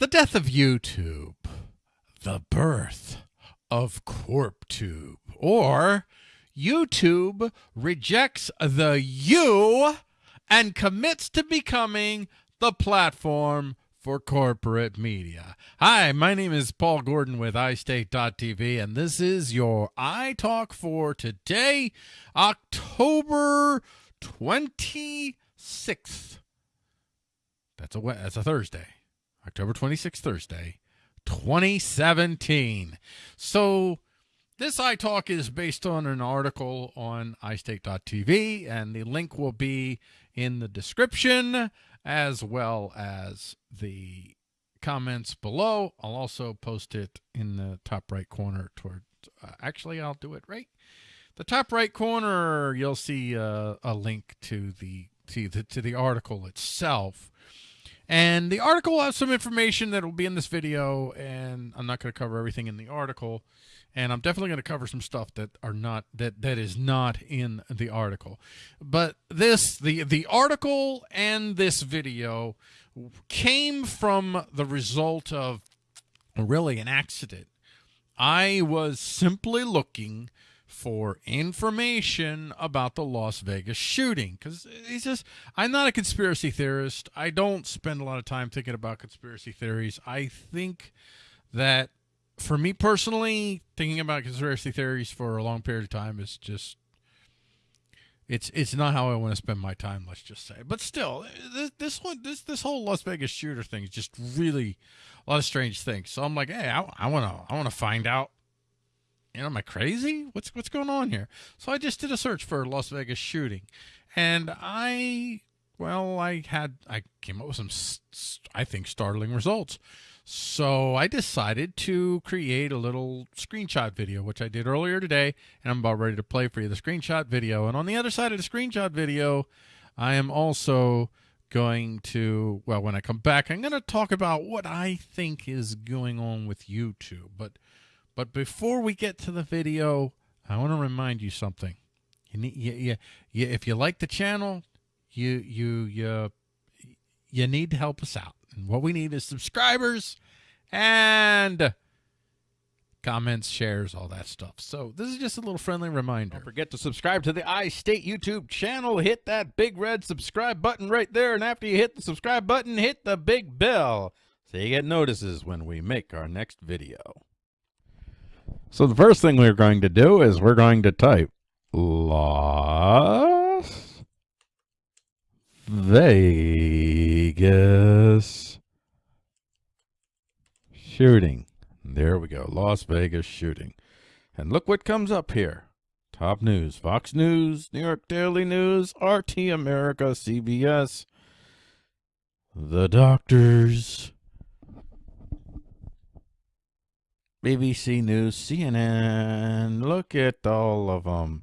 The death of YouTube, the birth of CorpTube, or YouTube rejects the you and commits to becoming the platform for corporate media. Hi, my name is Paul Gordon with iState.tv, and this is your iTalk for today, October 26th. That's a that's a Thursday. October 26th, Thursday, 2017. So this iTalk is based on an article on iState.tv, and the link will be in the description as well as the comments below. I'll also post it in the top right corner toward, uh, actually, I'll do it right. The top right corner, you'll see uh, a link to the, to the, to the article itself. And the article has some information that will be in this video, and I'm not going to cover everything in the article. And I'm definitely going to cover some stuff that are not that that is not in the article. But this the the article and this video came from the result of really an accident. I was simply looking for information about the Las Vegas shooting because he's just I'm not a conspiracy theorist. I don't spend a lot of time thinking about conspiracy theories. I think that for me personally, thinking about conspiracy theories for a long period of time is just it's it's not how I want to spend my time. Let's just say, but still, this, this one this this whole Las Vegas shooter thing is just really a lot of strange things. So I'm like, hey, I want to I want to find out you know, am I crazy? What's what's going on here? So I just did a search for Las Vegas shooting, and I, well, I had I came up with some, I think, startling results. So I decided to create a little screenshot video, which I did earlier today, and I'm about ready to play for you the screenshot video. And on the other side of the screenshot video, I am also going to, well, when I come back, I'm going to talk about what I think is going on with YouTube. But but before we get to the video, I want to remind you something. You need, you, you, you, if you like the channel, you, you, you, you need to help us out. And what we need is subscribers and comments, shares, all that stuff. So this is just a little friendly reminder. Don't forget to subscribe to the iState YouTube channel. Hit that big red subscribe button right there. And after you hit the subscribe button, hit the big bell so you get notices when we make our next video. So the first thing we're going to do is we're going to type Las Vegas shooting. There we go. Las Vegas shooting. And look what comes up here. Top news, Fox News, New York Daily News, RT America, CBS, The Doctors, BBC News, CNN. Look at all of them.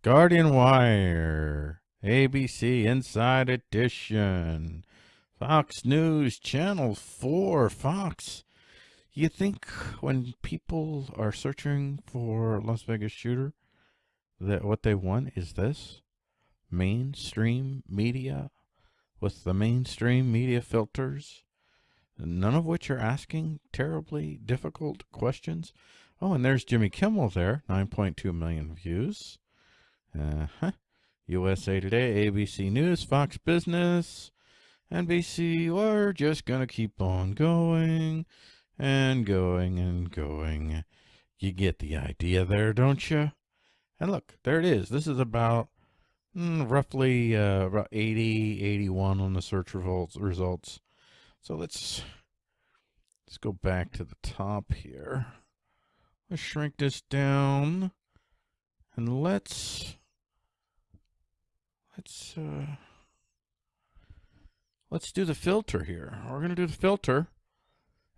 Guardian Wire, ABC Inside Edition, Fox News, Channel 4, Fox. You think when people are searching for Las Vegas shooter, that what they want is this? Mainstream media with the mainstream media filters none of which are asking terribly difficult questions. Oh, and there's Jimmy Kimmel there, 9.2 million views. Uh -huh. USA Today, ABC News, Fox Business, NBC. We're just going to keep on going and going and going. You get the idea there, don't you? And look, there it is. This is about mm, roughly uh, about 80, 81 on the search results. So let's let's go back to the top here. Let's shrink this down and let's let's uh let's do the filter here. We're gonna do the filter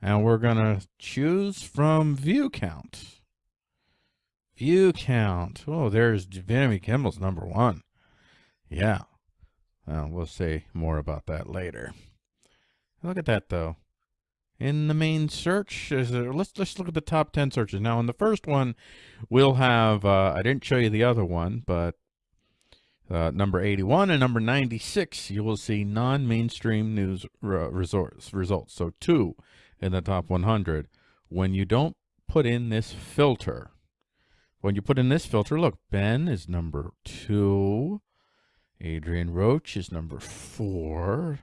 and we're gonna choose from view count. View count. Oh, there's Jimmy Kimmel's number one. Yeah. Uh, we'll say more about that later. Look at that though. In the main search, there, let's look at the top 10 searches. Now in the first one, we'll have, uh, I didn't show you the other one, but uh, number 81 and number 96, you will see non-mainstream news results. results. So two in the top 100 when you don't put in this filter. When you put in this filter, look, Ben is number two. Adrian Roach is number four.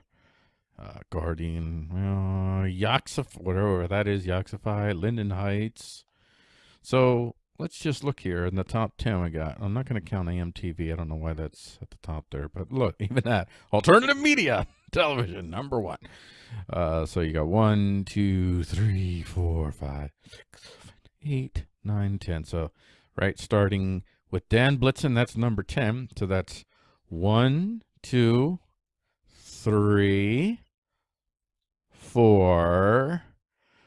Uh, Guardian, uh, Yaxif, whatever that is, Yaxify, Linden Heights. So let's just look here in the top 10 we got. I'm not going to count AMTV. I don't know why that's at the top there, but look, even that. Alternative media television, number one. Uh, so you got one, two, three, four, five, six, seven, eight, nine, ten. So, right, starting with Dan Blitzen, that's number 10. So that's one, two, three, four,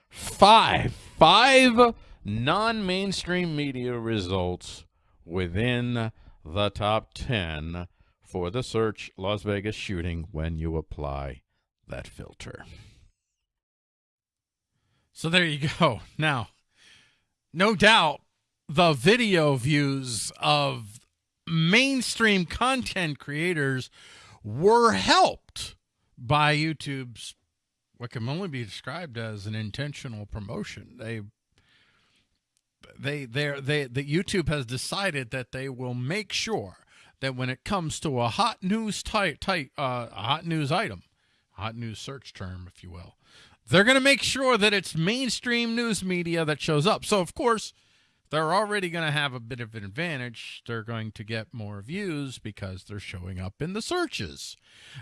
five. Five non-mainstream media results within the top 10 for the search Las Vegas shooting when you apply that filter. So there you go. Now, no doubt the video views of mainstream content creators were helped by YouTube's what can only be described as an intentional promotion. They they they they the YouTube has decided that they will make sure that when it comes to a hot news type type uh, a hot news item, hot news search term, if you will, they're going to make sure that it's mainstream news media that shows up. So of course they're already going to have a bit of an advantage. They're going to get more views because they're showing up in the searches.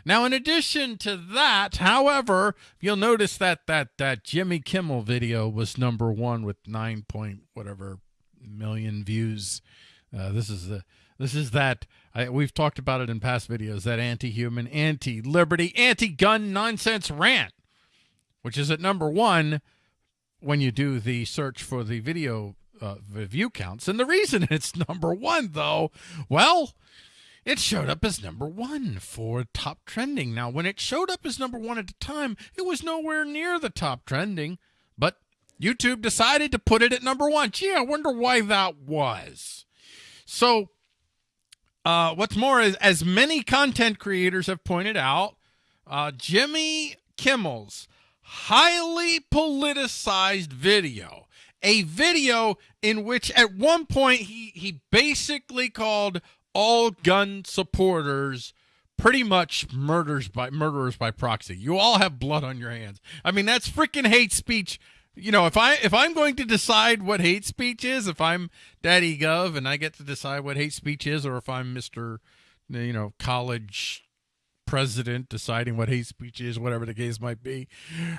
Now, in addition to that, however, you'll notice that that that Jimmy Kimmel video was number one with nine point whatever million views. Uh, this is the this is that I, we've talked about it in past videos. That anti-human, anti-liberty, anti-gun nonsense rant, which is at number one when you do the search for the video uh, view counts. And the reason it's number one, though, well, it showed up as number one for top trending. Now, when it showed up as number one at the time, it was nowhere near the top trending, but YouTube decided to put it at number one. Gee, I wonder why that was. So, uh, what's more is, as many content creators have pointed out, uh, Jimmy Kimmel's highly politicized video a video in which at one point he he basically called all gun supporters pretty much murders by murderers by proxy. You all have blood on your hands. I mean, that's freaking hate speech. You know, if I if I'm going to decide what hate speech is, if I'm Daddy Gov and I get to decide what hate speech is, or if I'm Mister, you know, college president deciding what hate speech is, whatever the case might be,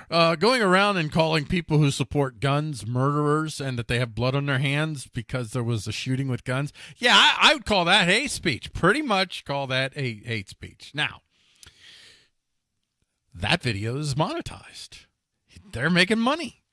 uh, going around and calling people who support guns murderers and that they have blood on their hands because there was a shooting with guns. Yeah, I, I would call that hate speech. Pretty much call that a hate speech. Now, that video is monetized. They're making money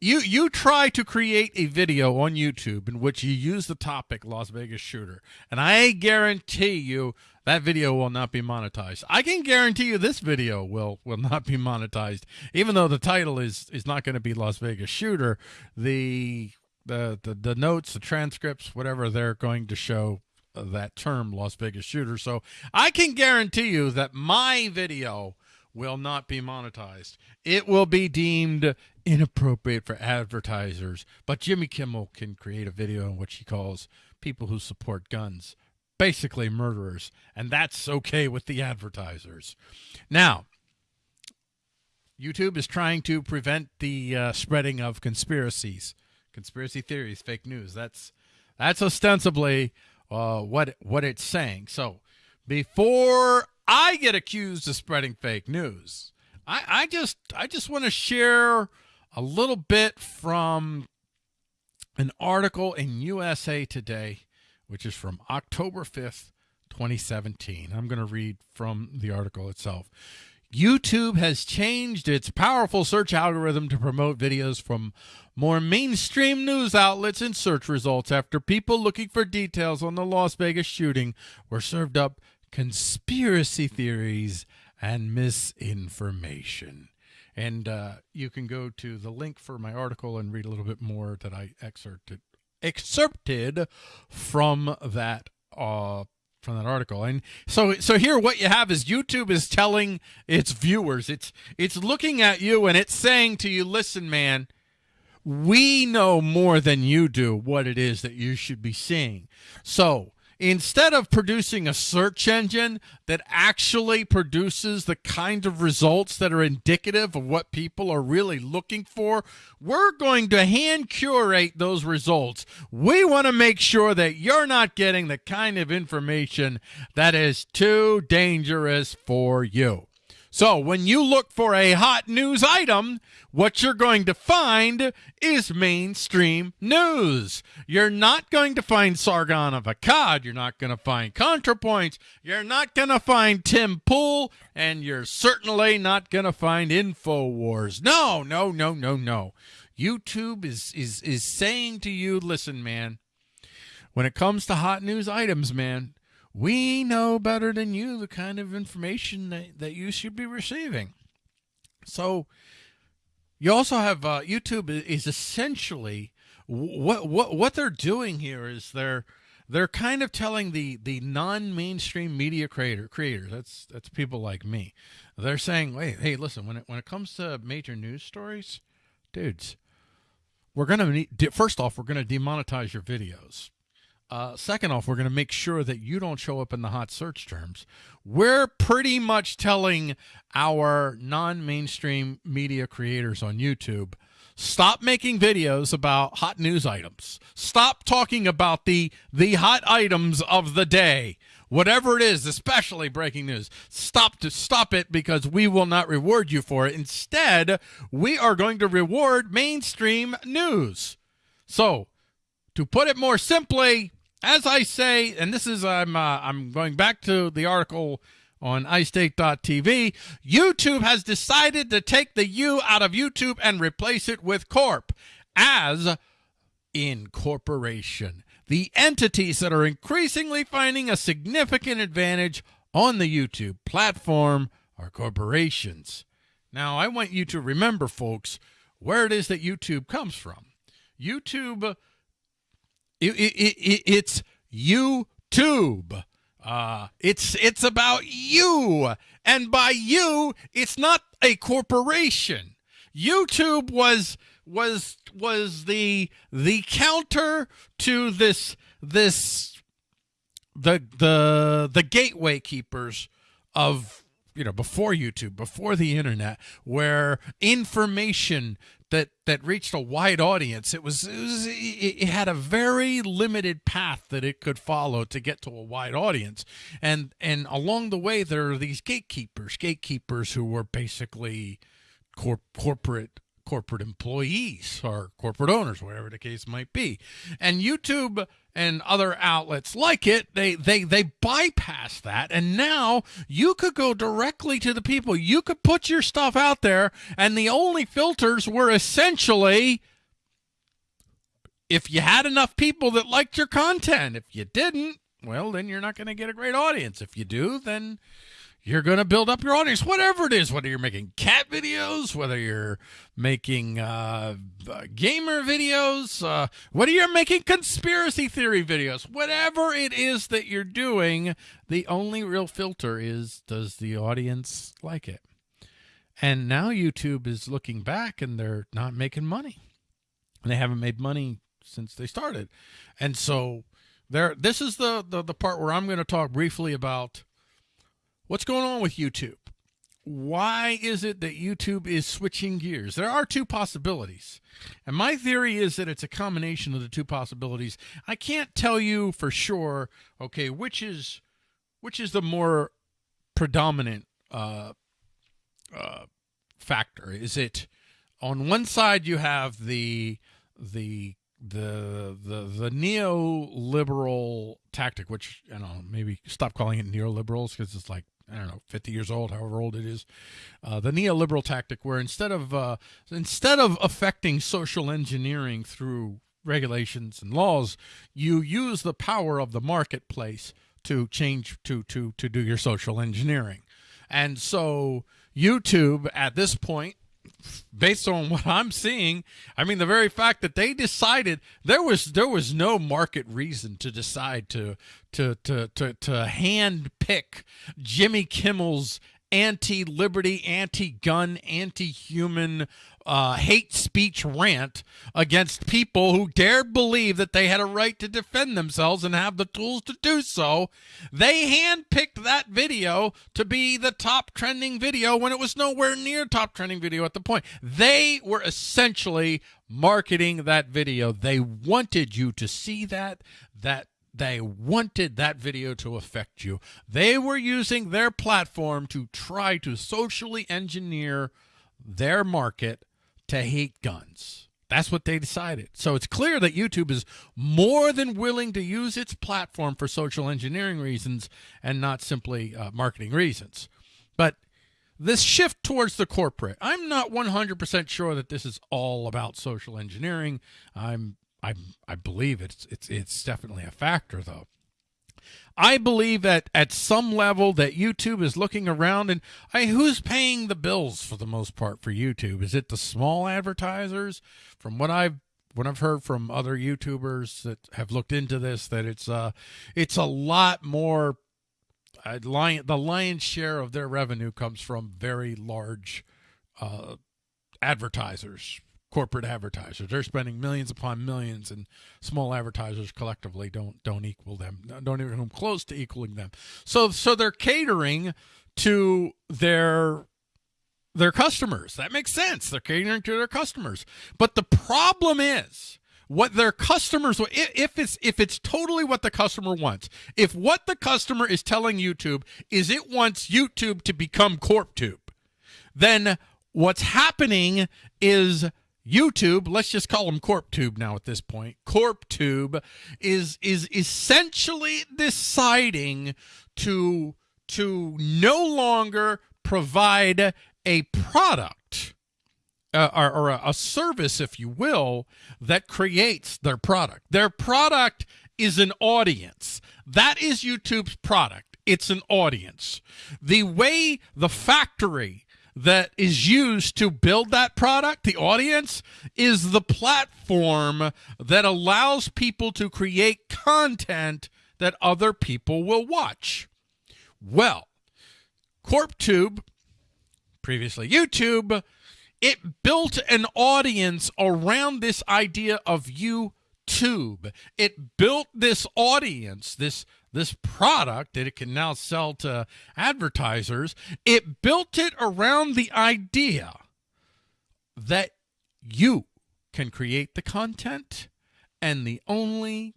you you try to create a video on YouTube in which you use the topic Las Vegas shooter, and I guarantee you that video will not be monetized. I can guarantee you this video will will not be monetized, even though the title is is not going to be Las Vegas shooter. The the, the the notes, the transcripts, whatever they're going to show uh, that term Las Vegas shooter. So I can guarantee you that my video will not be monetized. It will be deemed inappropriate for advertisers, but Jimmy Kimmel can create a video in which he calls people who support guns basically murderers, and that's okay with the advertisers. Now, YouTube is trying to prevent the uh, spreading of conspiracies, conspiracy theories, fake news. That's that's ostensibly uh, what what it's saying. So, before I get accused of spreading fake news. I, I just I just want to share a little bit from an article in USA Today, which is from October 5th, 2017. I'm going to read from the article itself. YouTube has changed its powerful search algorithm to promote videos from more mainstream news outlets and search results after people looking for details on the Las Vegas shooting were served up conspiracy theories and misinformation. And uh, you can go to the link for my article and read a little bit more that I excerpted excerpted from that uh, from that article. And so so here what you have is YouTube is telling its viewers, it's it's looking at you and it's saying to you, "Listen, man, we know more than you do what it is that you should be seeing." So, instead of producing a search engine that actually produces the kind of results that are indicative of what people are really looking for, we're going to hand curate those results. We want to make sure that you're not getting the kind of information that is too dangerous for you. So when you look for a hot news item, what you're going to find is mainstream news. You're not going to find Sargon of Akkad. You're not going to find ContraPoints. You're not going to find Tim Pool. And you're certainly not going to find InfoWars. No, no, no, no, no. YouTube is, is, is saying to you, listen, man, when it comes to hot news items, man, we know better than you the kind of information that, that you should be receiving. So you also have uh, YouTube is essentially what what what they're doing here is they're they're kind of telling the the non-mainstream media creator creators that's that's people like me they're saying wait hey listen when it when it comes to major news stories dudes we're gonna first off we're gonna demonetize your videos uh, second off, we're going to make sure that you don't show up in the hot search terms. We're pretty much telling our non mainstream media creators on YouTube stop making videos about hot news items. Stop talking about the, the hot items of the day. Whatever it is, especially breaking news, stop to stop it because we will not reward you for it. Instead, we are going to reward mainstream news. So, to put it more simply, as I say, and this is I'm uh, I'm going back to the article on iState.tv. YouTube has decided to take the U out of YouTube and replace it with corp as incorporation. The entities that are increasingly finding a significant advantage on the YouTube platform are corporations. Now, I want you to remember, folks, where it is that YouTube comes from. YouTube it, it, it, it's YouTube. Uh, it's it's about you, and by you, it's not a corporation. YouTube was was was the the counter to this this the the the gateway keepers of you know before YouTube, before the internet, where information that that reached a wide audience. It was, it, was, it had a very limited path that it could follow to get to a wide audience, and and along the way there are these gatekeepers, gatekeepers who were basically corp- corporate corporate employees or corporate owners, whatever the case might be. And YouTube and other outlets like it, they they they bypass that and now you could go directly to the people. You could put your stuff out there and the only filters were essentially if you had enough people that liked your content. If you didn't, well, then you're not going to get a great audience. If you do, then you're going to build up your audience, whatever it is, whether you're making cat videos, whether you're making uh, uh, gamer videos, uh, whether you're making conspiracy theory videos, whatever it is that you're doing, the only real filter is does the audience like it? And now YouTube is looking back and they're not making money. And they haven't made money since they started. And so there this is the, the, the part where I'm going to talk briefly about What's going on with YouTube? Why is it that YouTube is switching gears? There are two possibilities. And my theory is that it's a combination of the two possibilities. I can't tell you for sure, okay, which is which is the more predominant uh, uh, factor. Is it on one side you have the the the the the neoliberal tactic, which I don't know, maybe stop calling it neoliberals because it's like I don't know, 50 years old, however old it is, uh, the neoliberal tactic where instead of uh, instead of affecting social engineering through regulations and laws, you use the power of the marketplace to change to to to do your social engineering. And so YouTube at this point based on what I'm seeing, I mean the very fact that they decided there was there was no market reason to decide to to to to, to hand pick Jimmy Kimmel's anti-liberty, anti-gun, anti-human uh, hate speech rant against people who dared believe that they had a right to defend themselves and have the tools to do so. They handpicked that video to be the top trending video when it was nowhere near top trending video at the point. They were essentially marketing that video. They wanted you to see that that they wanted that video to affect you. They were using their platform to try to socially engineer their market to hate guns. That's what they decided. So it's clear that YouTube is more than willing to use its platform for social engineering reasons and not simply uh, marketing reasons. But this shift towards the corporate, I'm not 100% sure that this is all about social engineering. I'm I I believe it's it's it's definitely a factor though. I believe that at some level that YouTube is looking around and I, who's paying the bills for the most part for YouTube? Is it the small advertisers? From what I've what I've heard from other YouTubers that have looked into this, that it's uh it's a lot more. Uh, lion, the lion's share of their revenue comes from very large uh, advertisers, corporate advertisers. They're spending millions upon millions, and small advertisers collectively don't don't equal them. Don't even come close to equaling them. So so they're catering to their their customers. That makes sense. They're catering to their customers. But the problem is what their customers if it's if it's totally what the customer wants. If what the customer is telling YouTube is it wants YouTube to become CorpTube, then what's happening is YouTube, let's just call them CorpTube now at this point. CorpTube is is essentially deciding to to no longer provide a product uh, or, or a, a service, if you will, that creates their product. Their product is an audience. That is YouTube's product. It's an audience. The way the factory that is used to build that product, the audience, is the platform that allows people to create content that other people will watch. Well, CorpTube, previously YouTube, it built an audience around this idea of YouTube. It built this audience, this this product that it can now sell to advertisers, it built it around the idea that you can create the content and the only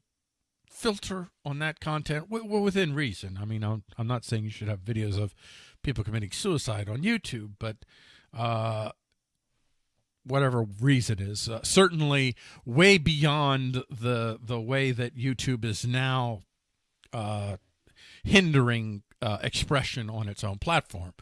filter on that content within reason. I mean, I'm, I'm not saying you should have videos of people committing suicide on YouTube, but uh, whatever reason is uh, certainly way beyond the the way that YouTube is now uh, hindering uh, expression on its own platform.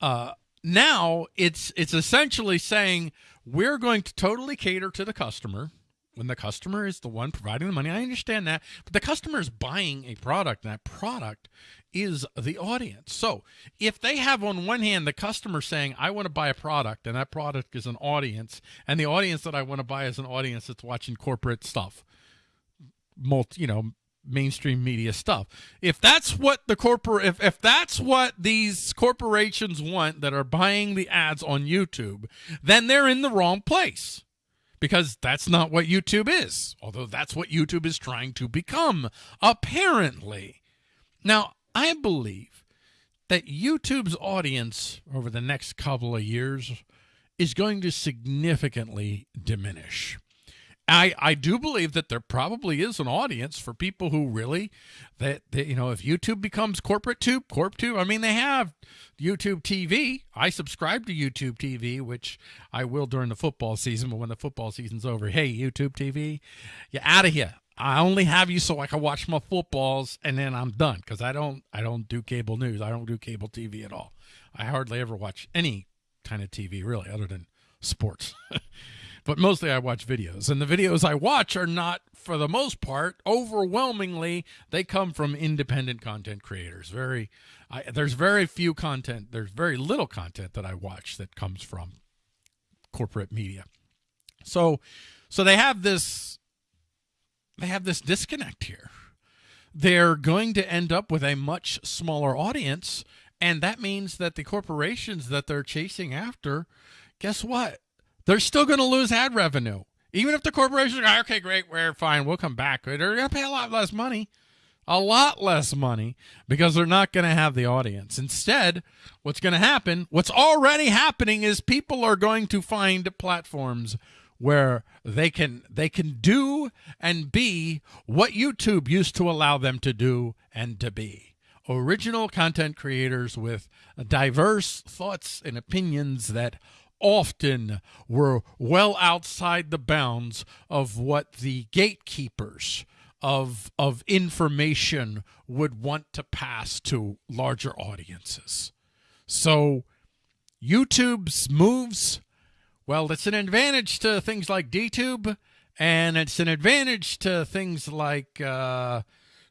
Uh, now it's it's essentially saying we're going to totally cater to the customer when the customer is the one providing the money. I understand that, but the customer is buying a product, and that product is the audience. So if they have on one hand the customer saying, I want to buy a product, and that product is an audience, and the audience that I want to buy is an audience that's watching corporate stuff, multi, you know, mainstream media stuff. If that's what the corporate if, if that's what these corporations want that are buying the ads on YouTube, then they're in the wrong place. Because that's not what YouTube is, although that's what YouTube is trying to become, apparently. Now, I believe that YouTube's audience over the next couple of years is going to significantly diminish. I, I do believe that there probably is an audience for people who really that, that you know if YouTube becomes corporate tube corp tube I mean they have YouTube TV I subscribe to YouTube TV which I will during the football season but when the football season's over hey YouTube TV you're out of here I only have you so I can watch my footballs and then I'm done because I don't I don't do cable news I don't do cable TV at all I hardly ever watch any kind of TV really other than sports but mostly I watch videos. And the videos I watch are not, for the most part, overwhelmingly, they come from independent content creators. Very, I, there's very few content, there's very little content that I watch that comes from corporate media. So, so they have this, they have this disconnect here. They're going to end up with a much smaller audience, and that means that the corporations that they're chasing after, guess what? They're still going to lose ad revenue. Even if the corporations are okay, great, we're fine, we'll come back. They're going to pay a lot less money a lot less money because they're not going to have the audience. Instead, what's going to happen, what's already happening is people are going to find platforms where they can they can do and be what YouTube used to allow them to do and to be. Original content creators with diverse thoughts and opinions that often were well outside the bounds of what the gatekeepers of of information would want to pass to larger audiences. So YouTube's moves, well, it's an advantage to things like DTube, and it's an advantage to things like uh,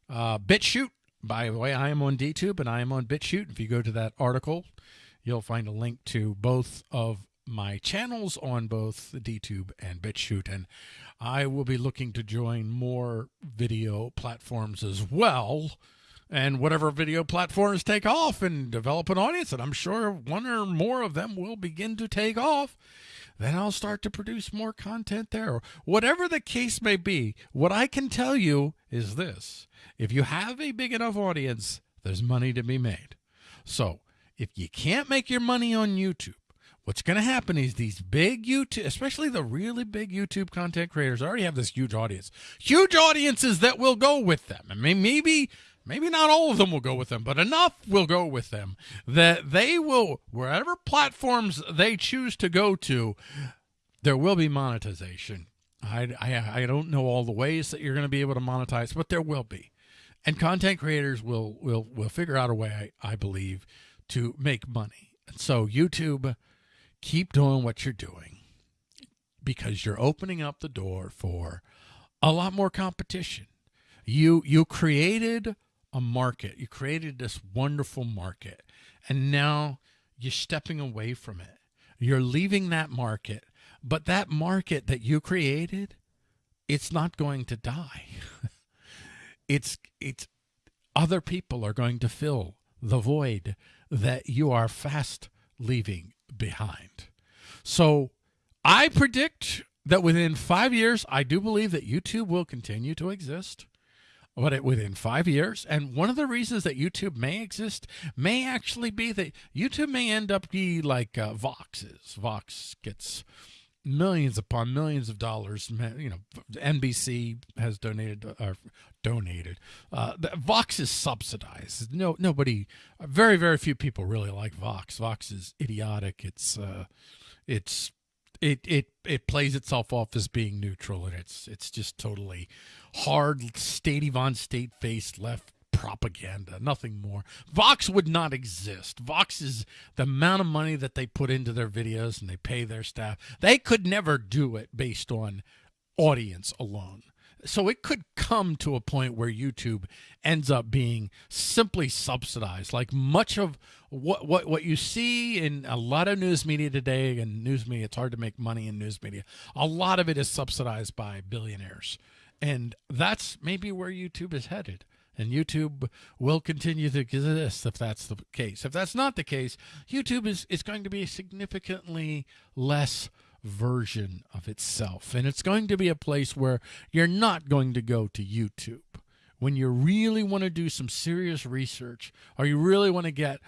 uh, BitChute. By the way, I am on DTube and I am on BitChute. If you go to that article, you'll find a link to both of my channels on both DTube and BitChute. And I will be looking to join more video platforms as well. And whatever video platforms take off and develop an audience, and I'm sure one or more of them will begin to take off, then I'll start to produce more content there. Whatever the case may be, what I can tell you is this if you have a big enough audience, there's money to be made. So if you can't make your money on YouTube, what's going to happen is these big YouTube, especially the really big YouTube content creators, already have this huge audience, huge audiences that will go with them. I mean, maybe, maybe not all of them will go with them, but enough will go with them that they will, wherever platforms they choose to go to, there will be monetization. I, I, I don't know all the ways that you're going to be able to monetize, but there will be. And content creators will, will, will figure out a way, I, I believe, to make money. And so YouTube keep doing what you're doing because you're opening up the door for a lot more competition. You you created a market. You created this wonderful market. And now you're stepping away from it. You're leaving that market, but that market that you created, it's not going to die. it's it's other people are going to fill the void that you are fast leaving behind. So I predict that within five years, I do believe that YouTube will continue to exist. But it, within five years, and one of the reasons that YouTube may exist may actually be that YouTube may end up be like uh, Vox. Vox gets millions upon millions of dollars. You know, NBC has donated or uh, donated. Uh, Vox is subsidized. No, nobody, very, very few people really like Vox. Vox is idiotic. It's, uh, it's, it, it, it plays itself off as being neutral, and it's, it's just totally hard, state on state faced left propaganda, nothing more. Vox would not exist. Vox is the amount of money that they put into their videos and they pay their staff. They could never do it based on audience alone. So it could come to a point where YouTube ends up being simply subsidized. Like much of what what what you see in a lot of news media today and news media, it's hard to make money in news media. A lot of it is subsidized by billionaires. And that's maybe where YouTube is headed and YouTube will continue to exist if that's the case. If that's not the case, YouTube is, is going to be significantly less version of itself. And it's going to be a place where you're not going to go to YouTube. When you really want to do some serious research or you really want to get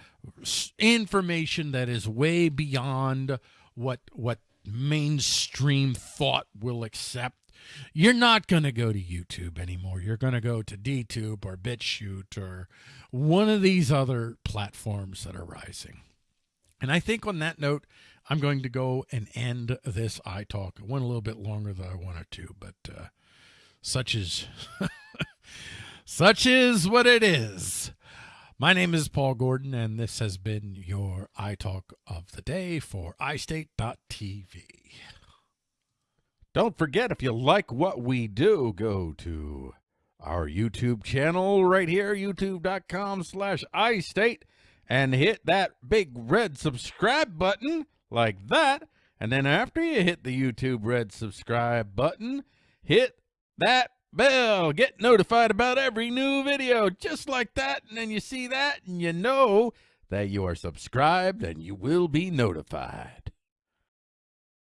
information that is way beyond what what mainstream thought will accept you're not going to go to YouTube anymore. You're going to go to DTube or BitChute or one of these other platforms that are rising. And I think on that note, I'm going to go and end this iTalk. It went a little bit longer than I wanted to, but uh, such is such is what it is. My name is Paul Gordon, and this has been your iTalk of the day for iState.tv. Don't forget, if you like what we do, go to our YouTube channel right here, youtube.com slash iState, and hit that big red subscribe button like that. And then after you hit the YouTube red subscribe button, hit that bell. Get notified about every new video just like that. And then you see that and you know that you are subscribed and you will be notified.